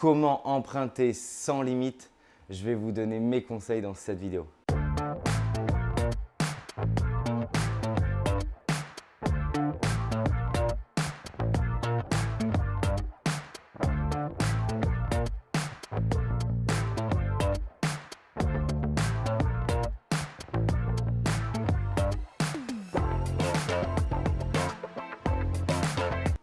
comment emprunter sans limite. Je vais vous donner mes conseils dans cette vidéo.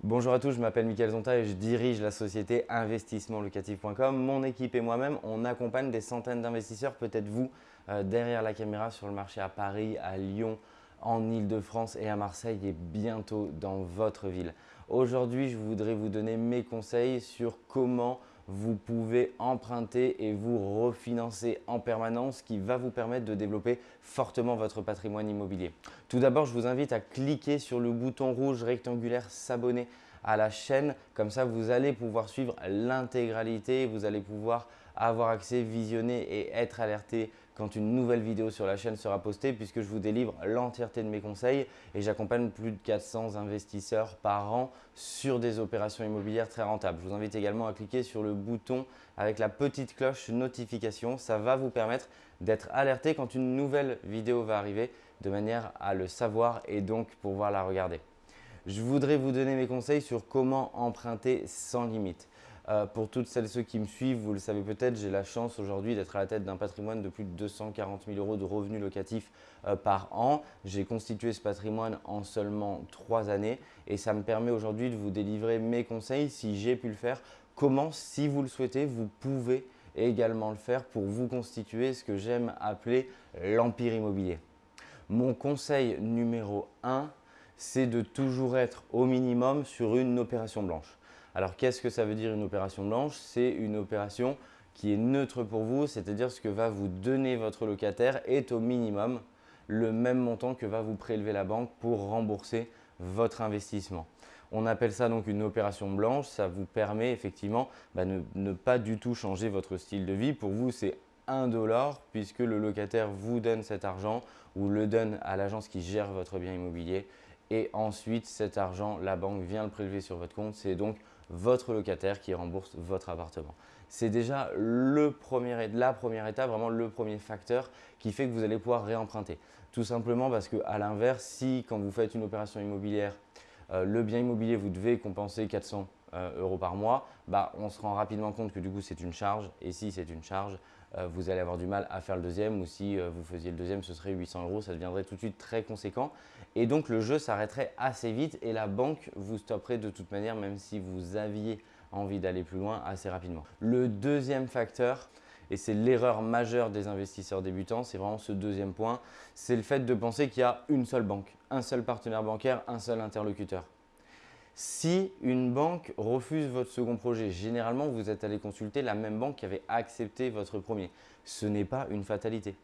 Bonjour à tous, je m'appelle Mickaël Zonta et je dirige la société investissementlocatif.com. Mon équipe et moi-même, on accompagne des centaines d'investisseurs, peut-être vous, euh, derrière la caméra sur le marché à Paris, à Lyon, en Ile-de-France et à Marseille et bientôt dans votre ville. Aujourd'hui, je voudrais vous donner mes conseils sur comment vous pouvez emprunter et vous refinancer en permanence, ce qui va vous permettre de développer fortement votre patrimoine immobilier. Tout d'abord, je vous invite à cliquer sur le bouton rouge rectangulaire s'abonner à la chaîne. Comme ça, vous allez pouvoir suivre l'intégralité, vous allez pouvoir avoir accès, visionner et être alerté quand une nouvelle vidéo sur la chaîne sera postée puisque je vous délivre l'entièreté de mes conseils et j'accompagne plus de 400 investisseurs par an sur des opérations immobilières très rentables. Je vous invite également à cliquer sur le bouton avec la petite cloche notification. Ça va vous permettre d'être alerté quand une nouvelle vidéo va arriver de manière à le savoir et donc pouvoir la regarder. Je voudrais vous donner mes conseils sur comment emprunter sans limite. Euh, pour toutes celles et ceux qui me suivent, vous le savez peut-être, j'ai la chance aujourd'hui d'être à la tête d'un patrimoine de plus de 240 000 euros de revenus locatifs euh, par an. J'ai constitué ce patrimoine en seulement trois années et ça me permet aujourd'hui de vous délivrer mes conseils si j'ai pu le faire. Comment, si vous le souhaitez, vous pouvez également le faire pour vous constituer ce que j'aime appeler l'empire immobilier. Mon conseil numéro 1, c'est de toujours être au minimum sur une opération blanche. Alors, qu'est-ce que ça veut dire une opération blanche? C'est une opération qui est neutre pour vous, c'est-à-dire ce que va vous donner votre locataire est au minimum le même montant que va vous prélever la banque pour rembourser votre investissement. On appelle ça donc une opération blanche. Ça vous permet effectivement de bah, ne, pas du tout changer votre style de vie. Pour vous, c'est 1 dollar puisque le locataire vous donne cet argent ou le donne à l'agence qui gère votre bien immobilier. Et ensuite, cet argent, la banque vient le prélever sur votre compte. C'est donc votre locataire qui rembourse votre appartement. C'est déjà le premier, la première étape, vraiment le premier facteur qui fait que vous allez pouvoir réemprunter. Tout simplement parce qu'à l'inverse, si quand vous faites une opération immobilière, euh, le bien immobilier, vous devez compenser 400 euh, euros par mois, bah, on se rend rapidement compte que du coup c'est une charge et si c'est une charge, vous allez avoir du mal à faire le deuxième ou si vous faisiez le deuxième, ce serait 800 euros, ça deviendrait tout de suite très conséquent et donc, le jeu s'arrêterait assez vite et la banque vous stopperait de toute manière, même si vous aviez envie d'aller plus loin assez rapidement. Le deuxième facteur, et c'est l'erreur majeure des investisseurs débutants, c'est vraiment ce deuxième point, c'est le fait de penser qu'il y a une seule banque, un seul partenaire bancaire, un seul interlocuteur. Si une banque refuse votre second projet, généralement, vous êtes allé consulter la même banque qui avait accepté votre premier. Ce n'est pas une fatalité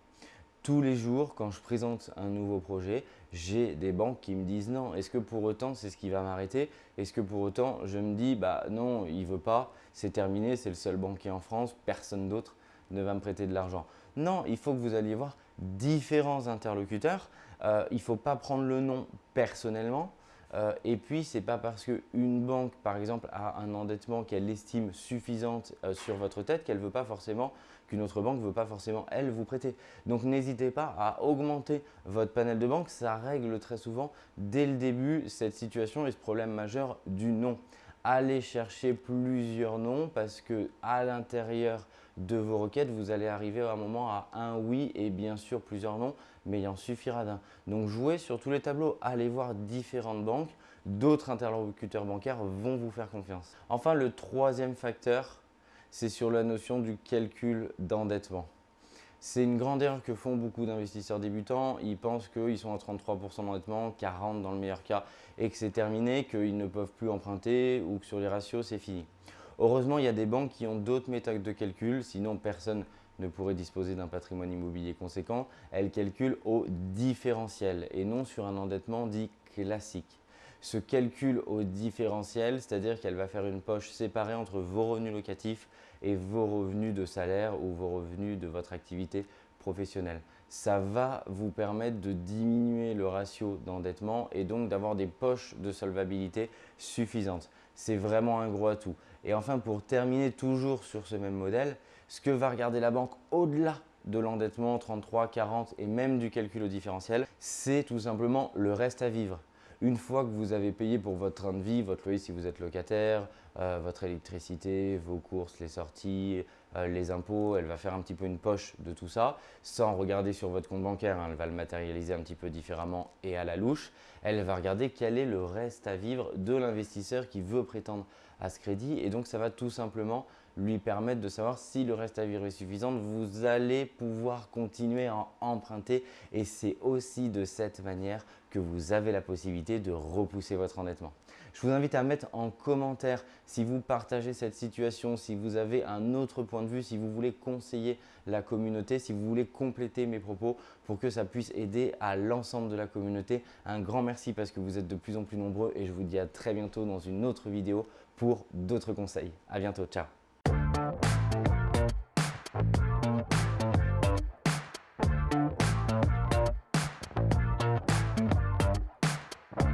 tous les jours, quand je présente un nouveau projet, j'ai des banques qui me disent non. Est-ce que pour autant, c'est ce qui va m'arrêter? Est-ce que pour autant, je me dis bah non, il veut pas, c'est terminé, c'est le seul banquier en France, personne d'autre ne va me prêter de l'argent. Non, il faut que vous alliez voir différents interlocuteurs. Euh, il ne faut pas prendre le nom personnellement. Euh, et puis, ce n'est pas parce qu'une banque, par exemple, a un endettement qu'elle estime suffisante euh, sur votre tête qu'elle veut pas forcément qu'une autre banque ne veut pas forcément, elle, vous prêter. Donc, n'hésitez pas à augmenter votre panel de banque. Ça règle très souvent, dès le début, cette situation et ce problème majeur du nom. Allez chercher plusieurs noms parce que à l'intérieur de vos requêtes, vous allez arriver à un moment à un oui et bien sûr plusieurs noms, mais il en suffira d'un. Donc, jouez sur tous les tableaux. Allez voir différentes banques. D'autres interlocuteurs bancaires vont vous faire confiance. Enfin, le troisième facteur, c'est sur la notion du calcul d'endettement. C'est une grande erreur que font beaucoup d'investisseurs débutants. Ils pensent qu'ils sont à 33% d'endettement, 40% dans le meilleur cas, et que c'est terminé, qu'ils ne peuvent plus emprunter ou que sur les ratios, c'est fini. Heureusement, il y a des banques qui ont d'autres méthodes de calcul, sinon personne ne pourrait disposer d'un patrimoine immobilier conséquent. Elles calculent au différentiel et non sur un endettement dit classique se calcule au différentiel, c'est-à-dire qu'elle va faire une poche séparée entre vos revenus locatifs et vos revenus de salaire ou vos revenus de votre activité professionnelle. Ça va vous permettre de diminuer le ratio d'endettement et donc d'avoir des poches de solvabilité suffisantes. C'est vraiment un gros atout. Et enfin, pour terminer toujours sur ce même modèle, ce que va regarder la banque au-delà de l'endettement 33, 40 et même du calcul au différentiel, c'est tout simplement le reste à vivre. Une fois que vous avez payé pour votre train de vie, votre loyer si vous êtes locataire, euh, votre électricité, vos courses, les sorties, les impôts, elle va faire un petit peu une poche de tout ça, sans regarder sur votre compte bancaire, hein, elle va le matérialiser un petit peu différemment et à la louche. Elle va regarder quel est le reste à vivre de l'investisseur qui veut prétendre à ce crédit et donc ça va tout simplement lui permettre de savoir si le reste à vivre est suffisant. Vous allez pouvoir continuer à emprunter et c'est aussi de cette manière que vous avez la possibilité de repousser votre endettement. Je vous invite à mettre en commentaire si vous partagez cette situation, si vous avez un autre point de vue, si vous voulez conseiller la communauté, si vous voulez compléter mes propos pour que ça puisse aider à l'ensemble de la communauté. Un grand merci parce que vous êtes de plus en plus nombreux et je vous dis à très bientôt dans une autre vidéo pour d'autres conseils. À bientôt, ciao you